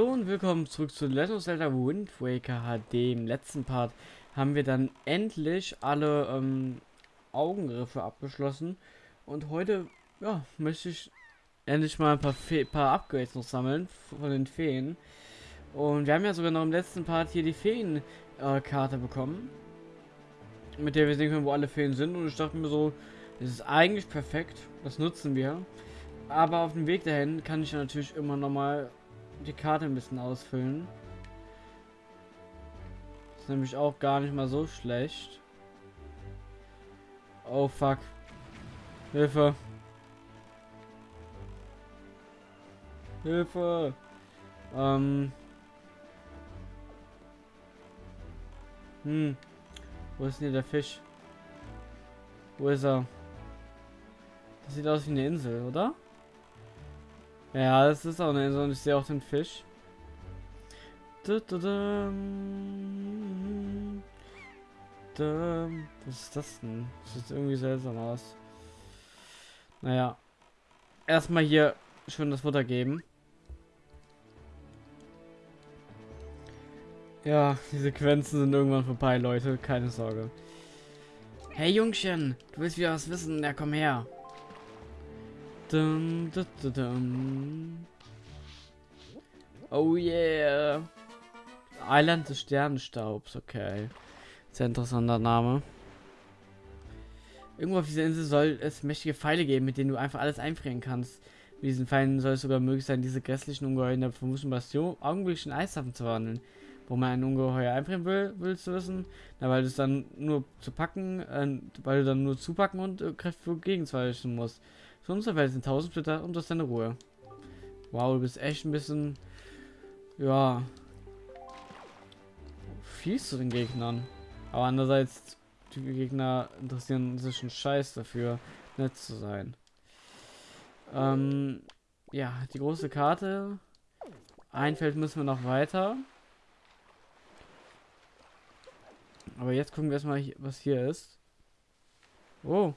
Hallo und willkommen zurück zu Legend of Zelda Wind Waker HD. Im letzten Part haben wir dann endlich alle ähm, Augengriffe abgeschlossen. Und heute ja, möchte ich endlich mal ein paar, paar Upgrades noch sammeln von den Feen. Und wir haben ja sogar noch im letzten Part hier die Feen-Karte äh, bekommen. Mit der wir sehen können, wo alle Feen sind. Und ich dachte mir so, das ist eigentlich perfekt. Das nutzen wir. Aber auf dem Weg dahin kann ich natürlich immer noch mal die Karte ein bisschen ausfüllen. Ist nämlich auch gar nicht mal so schlecht. Oh fuck. Hilfe. Hilfe. Ähm. Hm. Wo ist denn der Fisch? Wo ist er? Das sieht aus wie eine Insel, oder? Ja, das ist auch eine Insel und ich sehe auch den Fisch. Was ist das denn? Das sieht irgendwie seltsam aus. Naja. Erstmal hier schön das Futter geben. Ja, die Sequenzen sind irgendwann vorbei, Leute. Keine Sorge. Hey Jungchen, du willst wieder was wissen? Ja, komm her. Dum, dum, dum, oh yeah. Island des Sternenstaubs, okay. Sehr interessanter Name. Irgendwo auf dieser Insel soll es mächtige Pfeile geben, mit denen du einfach alles einfrieren kannst. Mit diesen Pfeilen soll es sogar möglich sein, diese grässlichen Ungeheuer in der vermuteten Bastion augenblicklich in Eishafen zu wandeln. Wo man ein Ungeheuer einfrieren will, willst du wissen? Na, weil du es dann nur zu packen, äh, weil du dann nur zupacken und äh, Kräfte gegenzweichen musst. Für unsere Welt sind 1000 Splitter und das ist deine Ruhe. Wow, du bist echt ein bisschen, ja, fies zu den Gegnern. Aber andererseits, die Gegner interessieren sich einen Scheiß dafür, nett zu sein. Ähm, ja, die große Karte. Ein Feld müssen wir noch weiter. Aber jetzt gucken wir erstmal, was hier ist. Oh.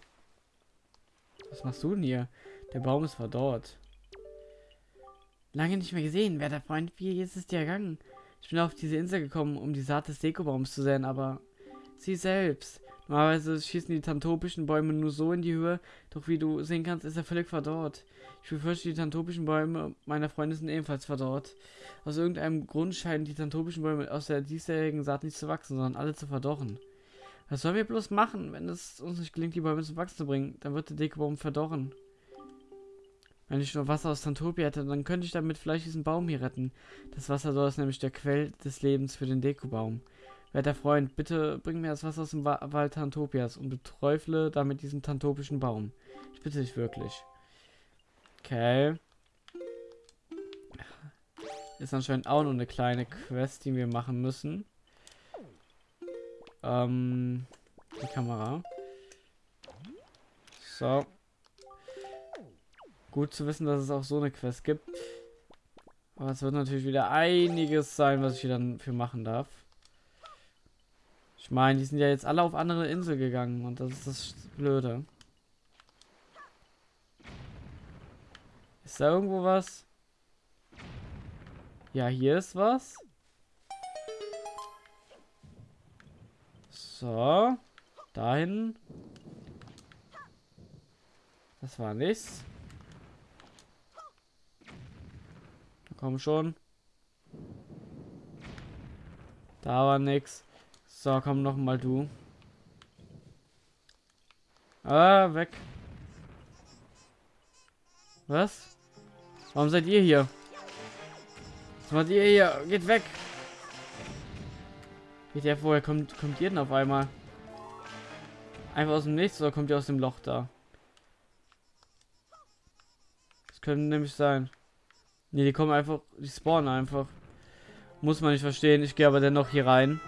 Was machst du denn hier? Der Baum ist verdorrt. Lange nicht mehr gesehen, werter Freund. Wie ist es dir ergangen? Ich bin auf diese Insel gekommen, um die Saat des Dekobaums zu sehen, aber sie selbst. Normalerweise schießen die tantopischen Bäume nur so in die Höhe, doch wie du sehen kannst, ist er völlig verdorrt. Ich befürchte, die tantopischen Bäume meiner Freunde sind ebenfalls verdorrt. Aus irgendeinem Grund scheinen die tantopischen Bäume aus der diesjährigen Saat nicht zu wachsen, sondern alle zu verdorren. Was sollen wir bloß machen, wenn es uns nicht gelingt, die Bäume zum Wachsen zu bringen? Dann wird der Dekobaum verdorren. Wenn ich nur Wasser aus Tantopia hätte, dann könnte ich damit vielleicht diesen Baum hier retten. Das Wasser dort ist nämlich der Quell des Lebens für den Dekobaum. Werter Freund, bitte bring mir das Wasser aus dem Wa Wald Tantopias und beträufle damit diesen tantopischen Baum. Ich bitte dich wirklich. Okay. Ist anscheinend auch noch eine kleine Quest, die wir machen müssen. Ähm, die Kamera. So. Gut zu wissen, dass es auch so eine Quest gibt. Aber es wird natürlich wieder einiges sein, was ich hier dann für machen darf. Ich meine, die sind ja jetzt alle auf andere Insel gegangen und das ist das Blöde. Ist da irgendwo was? Ja, hier ist was. So. Dahin. Das war nichts. Komm schon. Da war nix. So, komm noch mal du. Ah, weg. Was? Warum seid ihr hier? Was macht ihr hier? Geht weg. Ja vorher kommt kommt ihr denn auf einmal? Einfach aus dem Nichts oder kommt ihr aus dem Loch da? Das könnte nämlich sein. Ne, die kommen einfach, die spawnen einfach. Muss man nicht verstehen. Ich gehe aber dennoch hier rein.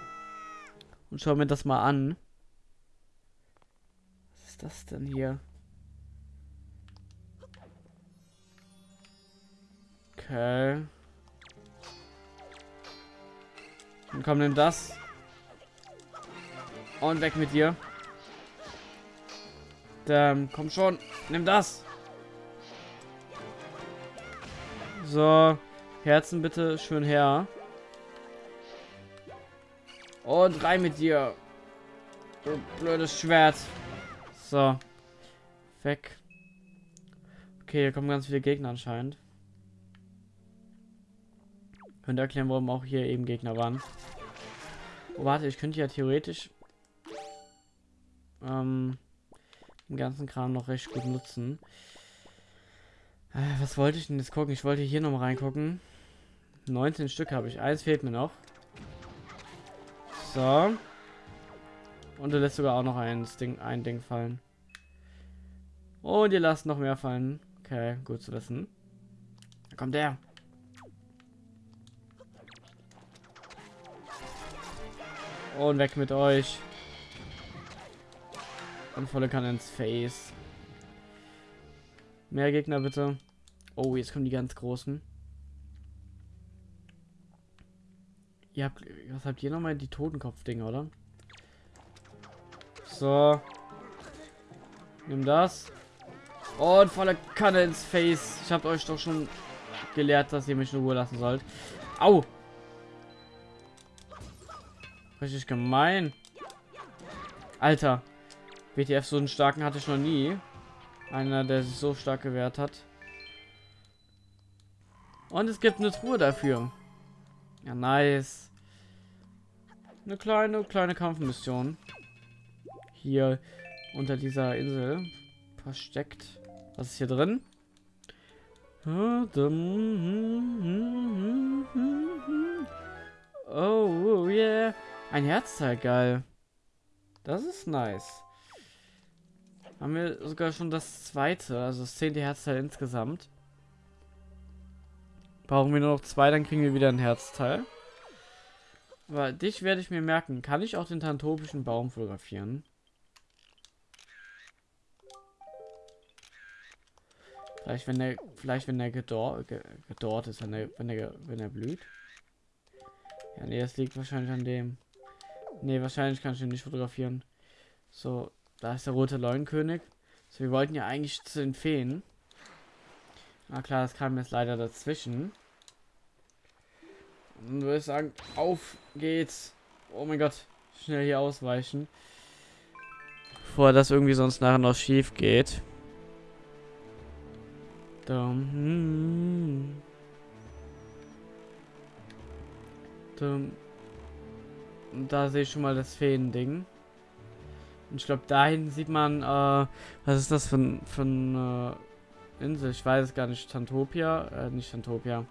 Und schau mir das mal an. Was ist das denn hier? Okay. Dann komm, nimm das. Und weg mit dir. Dann komm schon. Nimm das. So. Herzen bitte schön her. Und rein mit dir. Du blödes Schwert. So. Weg. Okay, hier kommen ganz viele Gegner anscheinend. Könnte erklären, warum auch hier eben Gegner waren. Oh, warte, ich könnte ja theoretisch ähm, den ganzen Kram noch recht gut nutzen. Äh, was wollte ich denn jetzt gucken? Ich wollte hier noch mal reingucken. 19 Stück habe ich. Eins fehlt mir noch. So. Und du lässt sogar auch noch ein Ding, ein Ding fallen. Und ihr lasst noch mehr fallen. Okay, gut zu wissen. Da kommt der. Und weg mit euch. Und volle Kanne ins Face. Mehr Gegner bitte. Oh, jetzt kommen die ganz großen. Ihr habt, was habt ihr nochmal? Die Totenkopf-Dinger, oder? So. Nimm das. Und volle Kanne ins Face. Ich habe euch doch schon gelehrt, dass ihr mich in Ruhe lassen sollt. Au! Richtig gemein. Alter. WTF, so einen starken hatte ich noch nie. Einer, der sich so stark gewehrt hat. Und es gibt eine Truhe dafür. Ja, nice. Eine kleine, kleine Kampfmission. Hier unter dieser Insel versteckt. Was ist hier drin? Oh, yeah. Ein Herzteil, geil. Das ist nice. Haben wir sogar schon das zweite, also das zehnte Herzteil insgesamt. Brauchen wir nur noch zwei, dann kriegen wir wieder ein Herzteil. Aber dich werde ich mir merken. Kann ich auch den tantopischen Baum fotografieren? Vielleicht wenn er, vielleicht wenn er gedor, gedort ist, wenn er, wenn er, wenn er blüht. Ja, nee, das liegt wahrscheinlich an dem. Nee, wahrscheinlich kann ich ihn nicht fotografieren. So, da ist der rote Leuenkönig. So, wir wollten ja eigentlich zu den Feen. Na klar, das kam jetzt leider dazwischen. Und würde ich sagen, auf geht's. Oh mein Gott, schnell hier ausweichen. Bevor das irgendwie sonst nachher noch schief geht. Dum, hm. Dum. Da sehe ich schon mal das Feen-Ding. Und ich glaube, da hinten sieht man, äh, was ist das für, für eine Insel? Ich weiß es gar nicht. Tantopia? Äh, nicht Tantopia.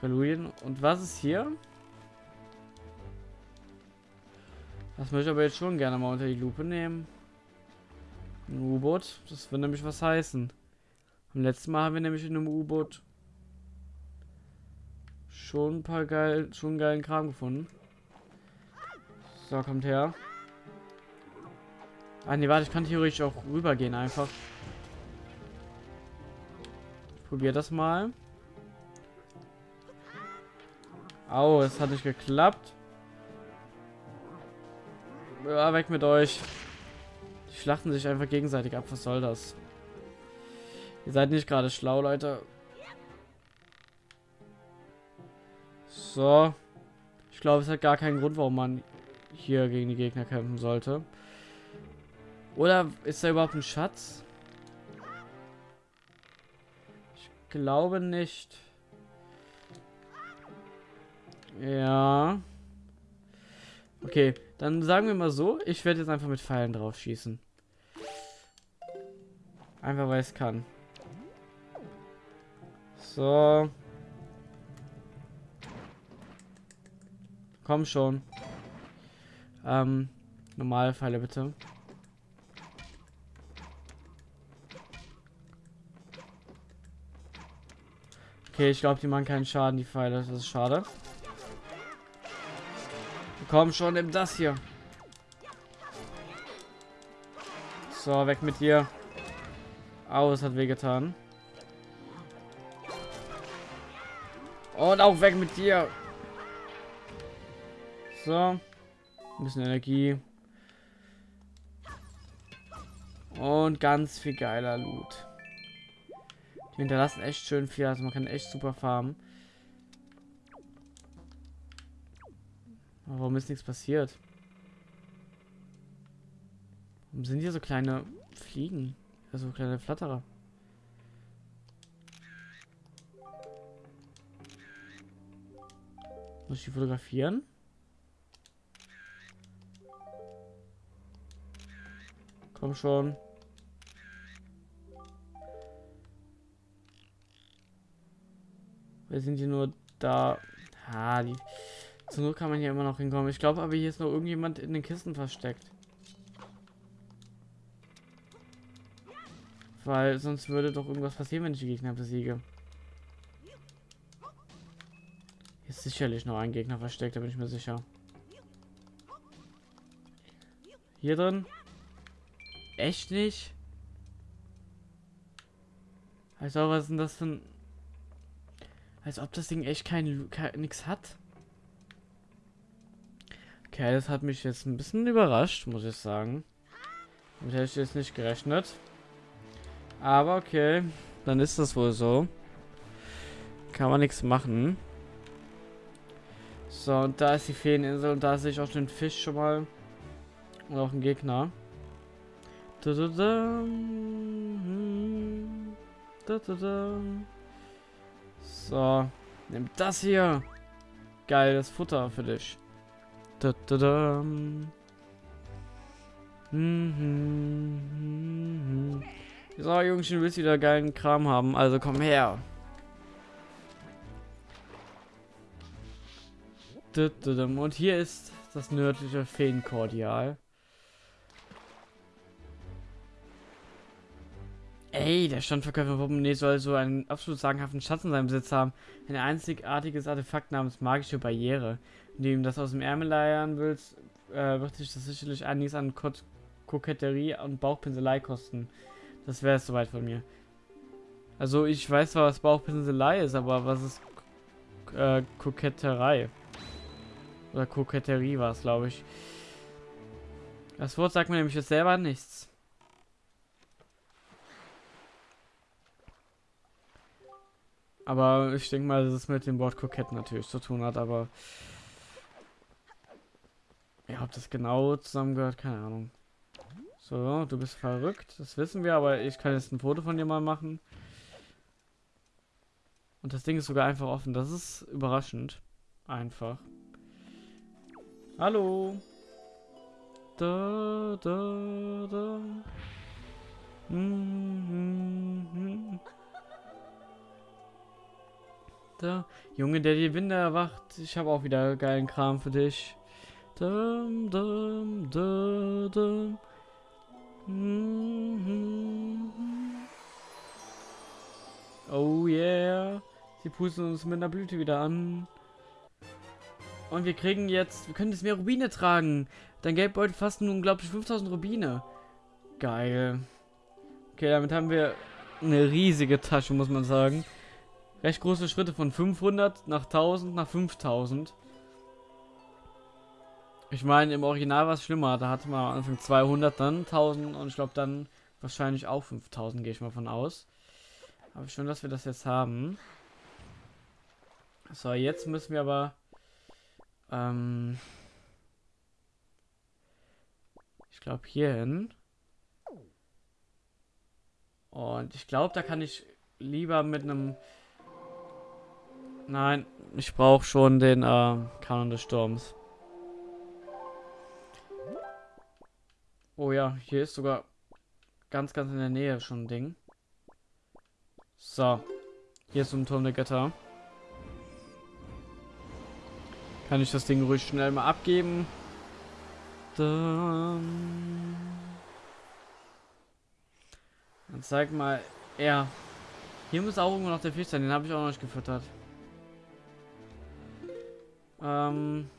Galurien. Und was ist hier? Das möchte ich aber jetzt schon gerne mal unter die Lupe nehmen. Ein U-Boot. Das wird nämlich was heißen. Am letzten Mal haben wir nämlich in einem U-Boot schon ein paar geil, schon geilen Kram gefunden. So, kommt her. Ah, ne, warte, ich kann theoretisch auch rübergehen einfach. Ich probiere das mal. Au, es hat nicht geklappt. Ja, weg mit euch. Die schlachten sich einfach gegenseitig ab. Was soll das? Ihr seid nicht gerade schlau, Leute. So. Ich glaube, es hat gar keinen Grund, warum man hier gegen die Gegner kämpfen sollte. Oder ist da überhaupt ein Schatz? Ich glaube nicht. Ja. Okay, dann sagen wir mal so, ich werde jetzt einfach mit Pfeilen drauf schießen. Einfach weil es kann. So. Komm schon. Ähm, normale Pfeile bitte. Okay, ich glaube, die machen keinen Schaden, die Pfeile. Das ist schade. Komm schon, nimm das hier. So, weg mit dir. Au, es hat wehgetan. Und auch weg mit dir. So. Ein bisschen Energie. Und ganz viel geiler Loot. Wir hinterlassen echt schön viel, also man kann echt super farmen. Aber warum ist nichts passiert? Warum sind hier so kleine Fliegen? Also kleine Flatterer. Muss ich die fotografieren? Komm schon. Wir sind hier nur da. Ah, die. Zur Not kann man hier immer noch hinkommen. Ich glaube aber, hier ist noch irgendjemand in den Kisten versteckt. Weil sonst würde doch irgendwas passieren, wenn ich die Gegner besiege. Hier ist sicherlich noch ein Gegner versteckt, da bin ich mir sicher. Hier drin? Echt nicht? Also, was ist denn das für ein... Als ob das Ding echt kein, kein hat. Okay, das hat mich jetzt ein bisschen überrascht, muss ich sagen. Damit hätte ich jetzt nicht gerechnet. Aber okay, dann ist das wohl so. Kann man nichts machen. So, und da ist die Feeninsel und da sehe ich auch den Fisch schon mal. Und auch einen Gegner. Da, da, da. Da, da, da. So, nimm das hier. Geiles Futter für dich. Da, da, da. Mhm. So, Jungchen, willst wieder geilen Kram haben? Also komm her. Und hier ist das nördliche Feenkordial. Ey, der Standverkäufer Portemonnaie soll so einen absolut sagenhaften Schatz in seinem Besitz haben. Ein einzigartiges Artefakt namens magische Barriere. Wenn du ihm das aus dem Ärmel leiern willst, äh, wird sich das sicherlich einiges an Ko Koketterie und Bauchpinselei kosten. Das wäre es soweit von mir. Also ich weiß zwar, was Bauchpinselei ist, aber was ist äh, Koketterei? Oder Koketterie war es, glaube ich. Das Wort sagt mir nämlich jetzt selber nichts. Aber ich denke mal, dass es mit dem Wort kokett natürlich zu tun hat, aber ja, ob das genau zusammengehört, keine Ahnung. So, du bist verrückt, das wissen wir, aber ich kann jetzt ein Foto von dir mal machen. Und das Ding ist sogar einfach offen, das ist überraschend. Einfach. Hallo. Da, da, da. Mm -hmm. Da. Junge, der die Winde erwacht. Ich habe auch wieder geilen Kram für dich. Dum, dum, dum, dum. -hmm. Oh yeah. Sie pusten uns mit einer Blüte wieder an. Und wir kriegen jetzt, wir können jetzt mehr Rubine tragen. Dein Geldbeutel fast nun, glaube ich, 5000 Rubine. Geil. Okay, damit haben wir eine riesige Tasche, muss man sagen. Recht große Schritte von 500 nach 1000 nach 5000. Ich meine, im Original war es schlimmer. Da hatte man am Anfang 200, dann 1000 und ich glaube dann wahrscheinlich auch 5000, gehe ich mal von aus. Aber schön, dass wir das jetzt haben. So, jetzt müssen wir aber ähm, ich glaube hier hin. Und ich glaube, da kann ich lieber mit einem... Nein, ich brauche schon den äh, Kanon des Sturms. Oh ja, hier ist sogar ganz, ganz in der Nähe schon ein Ding. So. Hier ist ein Turm der Götter. Kann ich das Ding ruhig schnell mal abgeben. Dann, Dann zeig mal. Ja. Hier muss auch irgendwo noch der Fisch sein. Den habe ich auch noch nicht gefüttert. Ähm.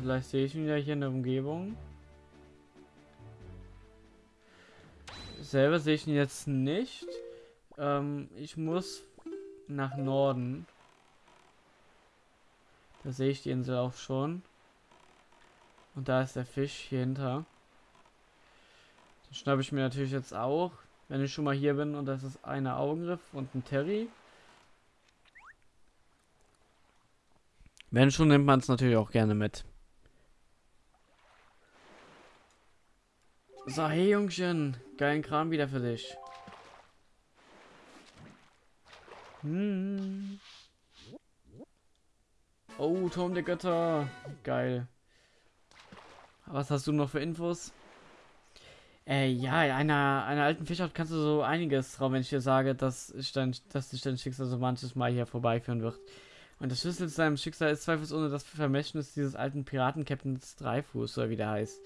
Vielleicht sehe ich ihn ja hier in der Umgebung. Selber sehe ich ihn jetzt nicht. Ähm, ich muss nach Norden. Da sehe ich die Insel auch schon. Und da ist der Fisch hier hinter. Den schnappe ich mir natürlich jetzt auch. Wenn ich schon mal hier bin und das ist eine Augenriff und ein Terry. Wenn schon, nimmt man es natürlich auch gerne mit. So, hey Jungchen, geilen Kram wieder für dich. Hm. Oh, Turm der Götter. Geil. Was hast du noch für Infos? Äh, ja, in einer, einer alten Fischart kannst du so einiges drauf, wenn ich dir sage, dass, ich dein, dass dich dein Schicksal so manches Mal hier vorbeiführen wird. Und der Schlüssel zu seinem Schicksal ist zweifelsohne das Vermächtnis dieses alten Piraten-Captains Dreifuß, oder wie der heißt.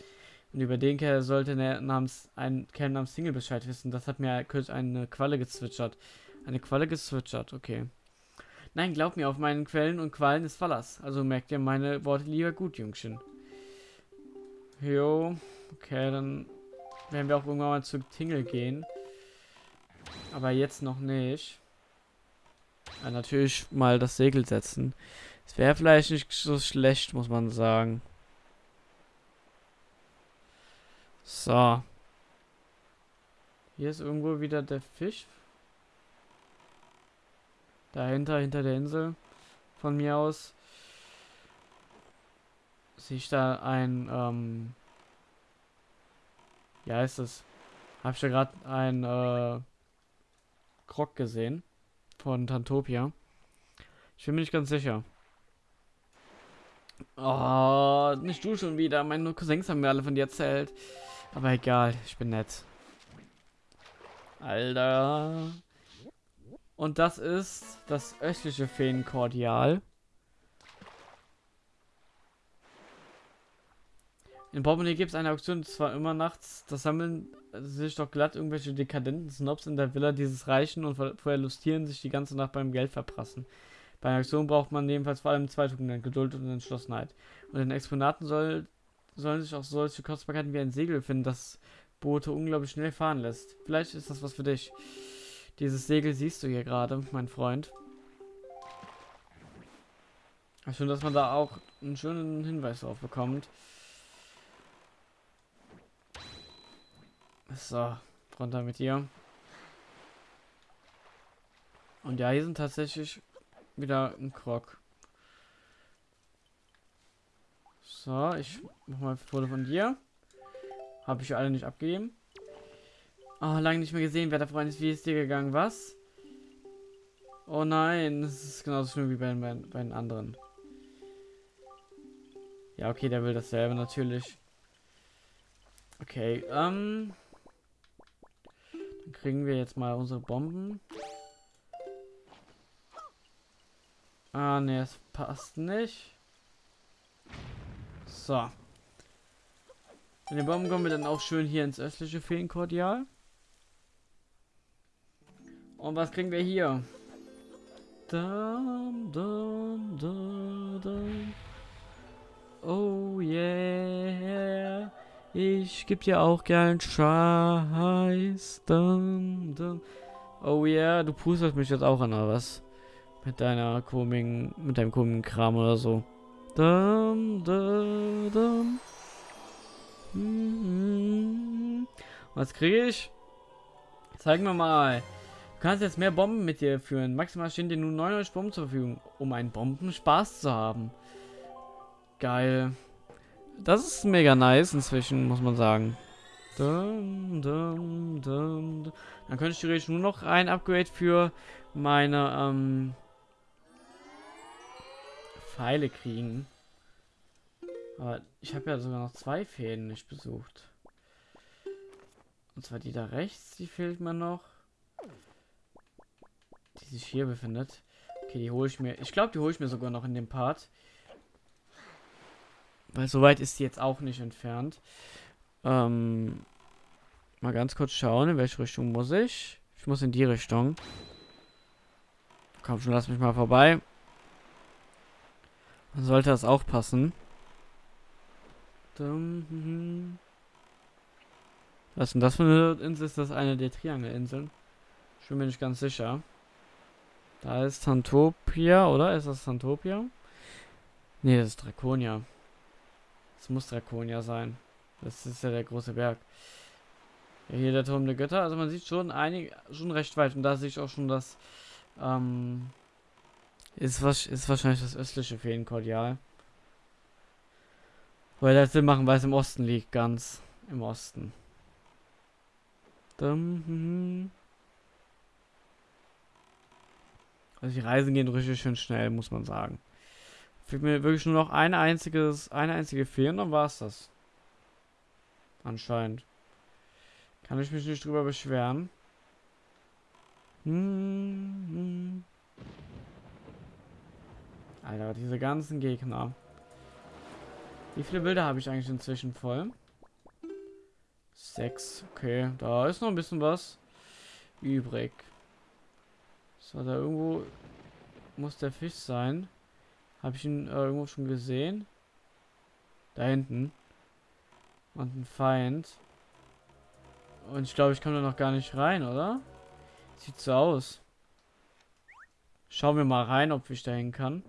Und über den Kerl sollte der namens, ein Kerl namens Single Bescheid wissen. Das hat mir kürzlich eine Qualle gezwitschert. Eine Qualle gezwitschert, okay. Nein, glaub mir, auf meinen Quellen und Qualen ist Verlass. Also merkt ihr meine Worte lieber gut, Jungchen. Jo, okay, dann werden wir auch irgendwann mal zu Tingle gehen. Aber jetzt noch nicht. Ja, natürlich mal das Segel setzen. Es wäre vielleicht nicht so schlecht, muss man sagen. So. Hier ist irgendwo wieder der Fisch. Dahinter, hinter der Insel. Von mir aus. Sehe ich da ein, ähm, ja, ist es. Hab ich da gerade ein äh, Krog gesehen von Tantopia. Ich bin mir nicht ganz sicher. Oh, nicht du schon wieder. Meine Cousins haben mir alle von dir erzählt. Aber egal, ich bin nett. Alter. Und das ist das östliche Feenkordial. In Portemonnaie gibt es eine Auktion, zwar immer nachts. Das sammeln sich doch glatt irgendwelche dekadenten Snobs in der Villa dieses Reichen und verlustieren sich die ganze Nacht beim Geld verprassen. Bei einer Auktion braucht man jedenfalls vor allem zwei Tugenden, Geduld und Entschlossenheit. Und in Exponaten soll, sollen sich auch solche Kostbarkeiten wie ein Segel finden, das Boote unglaublich schnell fahren lässt. Vielleicht ist das was für dich. Dieses Segel siehst du hier gerade, mein Freund. Schön, dass man da auch einen schönen Hinweis drauf bekommt. So, runter mit dir. Und ja, hier sind tatsächlich wieder ein Krog. So, ich mach mal Foto von dir. Habe ich alle nicht abgegeben. Oh, lange nicht mehr gesehen. Wer der Freund ist, wie ist dir gegangen? Was? Oh nein, das ist genauso schlimm wie bei, bei, bei den anderen. Ja, okay, der will dasselbe natürlich. Okay, ähm kriegen wir jetzt mal unsere Bomben. Ah, ne, es passt nicht. So. Mit den Bomben kommen wir dann auch schön hier ins östliche Feenkordial. Und was kriegen wir hier? Dum, dum, dum. Oh yeah. Ich geb dir auch gern Scheiß. Dum, dum. Oh yeah, du pustest mich jetzt auch an, oder was? Mit deiner komischen, mit deinem komischen Kram oder so. Dum, dum, dum. Mhm. Was kriege ich? Zeig mir mal. Du kannst jetzt mehr Bomben mit dir führen. Maximal stehen dir nur 99 Bomben zur Verfügung, um einen Bombenspaß zu haben. Geil. Das ist mega nice inzwischen, muss man sagen. Dum, dum, dum, Dann könnte ich theoretisch nur noch ein Upgrade für meine ähm, Pfeile kriegen. Aber ich habe ja sogar noch zwei Fäden nicht besucht. Und zwar die da rechts, die fehlt mir noch. Die sich hier befindet. Okay, die hole ich mir. Ich glaube, die hole ich mir sogar noch in dem Part. Weil so weit ist sie jetzt auch nicht entfernt. Ähm, mal ganz kurz schauen, in welche Richtung muss ich. Ich muss in die Richtung. Komm schon, lass mich mal vorbei. Dann sollte das auch passen. Was ist denn das für eine Insel? Ist das eine der Triangelinseln? Ich bin mir nicht ganz sicher. Da ist Tantopia, oder? Ist das Tantopia? Nee, das ist Draconia. Es muss Draconia sein. Das ist ja der große Berg. Ja, hier der Turm der Götter. Also man sieht schon einig, schon recht weit. Und da sehe ich auch schon das, ähm, ist, was, ist wahrscheinlich das östliche Feenkordial. Weil das Sinn machen, weil es im Osten liegt, ganz im Osten. Mhm. Also die Reisen gehen richtig schön schnell, muss man sagen. Fehlt mir wirklich nur noch ein einziges, eine einzige und dann war es das. Anscheinend. Kann ich mich nicht drüber beschweren. Hm, hm. Alter, diese ganzen Gegner. Wie viele Bilder habe ich eigentlich inzwischen voll? Sechs. Okay, da ist noch ein bisschen was übrig. So, da irgendwo muss der Fisch sein. Habe ich ihn äh, irgendwo schon gesehen? Da hinten. Und ein Feind. Und ich glaube, ich komme da noch gar nicht rein, oder? Sieht so aus. Schauen wir mal rein, ob ich dahin kann.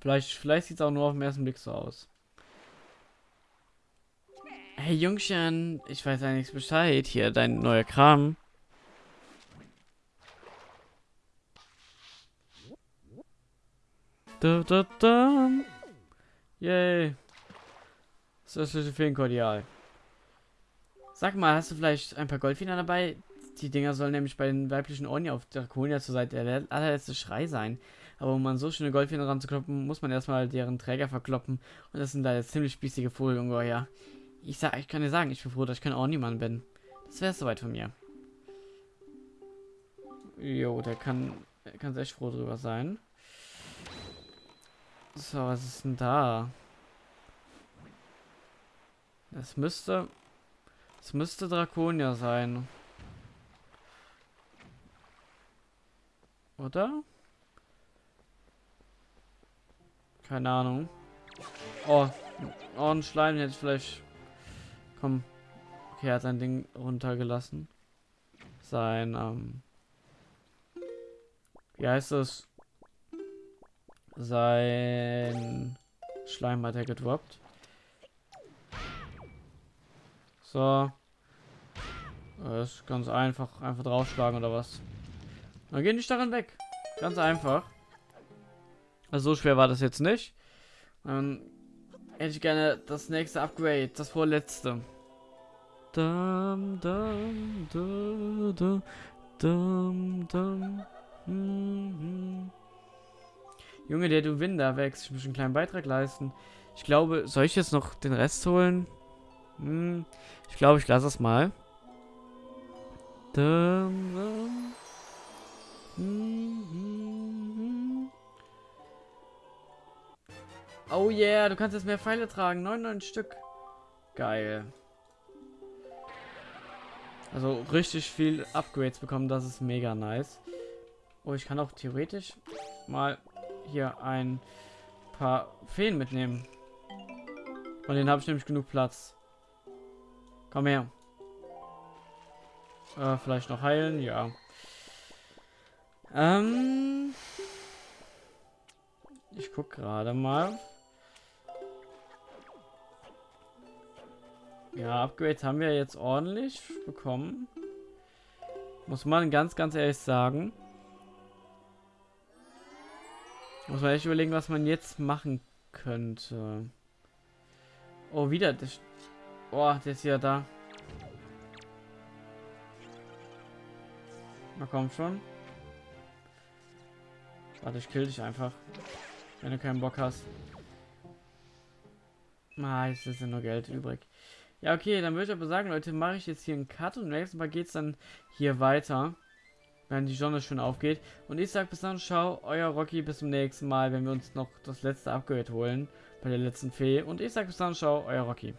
Vielleicht, vielleicht sieht es auch nur auf den ersten Blick so aus. Hey Jungchen, ich weiß ja nichts Bescheid. Hier, dein neuer Kram. Da, da, da. Yay. Das östliche Feenkordial. Sag mal, hast du vielleicht ein paar Goldfedern dabei? Die Dinger sollen nämlich bei den weiblichen Orni auf Draconia zur Seite der allerletzte Schrei sein. Aber um an so schöne Goldfedern ranzukloppen, muss man erstmal deren Träger verkloppen. Und das sind da jetzt ziemlich spießige Vogelungeheuer. Ich sag, ich kann dir sagen, ich bin froh, dass ich kein Orni-Mann bin. Das wäre soweit von mir. Jo, der kann, kann echt froh drüber sein. So, was ist denn da? Das müsste... Es müsste Draconia sein. Oder? Keine Ahnung. Oh, oh ein Schleim ich vielleicht... Komm. Okay, er hat sein Ding runtergelassen. Sein, ähm... Wie heißt das? Sein Schleim hat er gedroppt. So. Das ist ganz einfach. Einfach draufschlagen oder was. Dann gehen die Starren weg. Ganz einfach. Also so schwer war das jetzt nicht. Dann hätte ich gerne das nächste Upgrade. Das vorletzte. Dum, dum, dum, dum, dum, dum. Hm, hm. Junge, der du Winder wächst. Ich muss einen kleinen Beitrag leisten. Ich glaube, soll ich jetzt noch den Rest holen? Hm, ich glaube, ich lasse es mal. Oh yeah, du kannst jetzt mehr Pfeile tragen. 99 Stück. Geil. Also richtig viel Upgrades bekommen, das ist mega nice. Oh, ich kann auch theoretisch mal hier ein paar Feen mitnehmen. Von denen habe ich nämlich genug Platz. Komm her. Äh, vielleicht noch heilen, ja. Ähm, ich guck gerade mal. Ja, Upgrades haben wir jetzt ordentlich bekommen. Muss man ganz, ganz ehrlich sagen. Muss man echt überlegen, was man jetzt machen könnte. Oh, wieder. Das, oh, der ist ja da. Na komm schon. Warte, ich kill dich einfach. Wenn du keinen Bock hast. Ah, jetzt ist ja nur Geld übrig. Ja, okay, dann würde ich aber sagen, Leute, mache ich jetzt hier einen Cut und nächstes Mal geht es dann hier weiter wenn die Sonne schön aufgeht. Und ich sag bis dann, ciao, euer Rocky, bis zum nächsten Mal, wenn wir uns noch das letzte Upgrade holen bei der letzten Fee. Und ich sag bis dann, ciao, euer Rocky.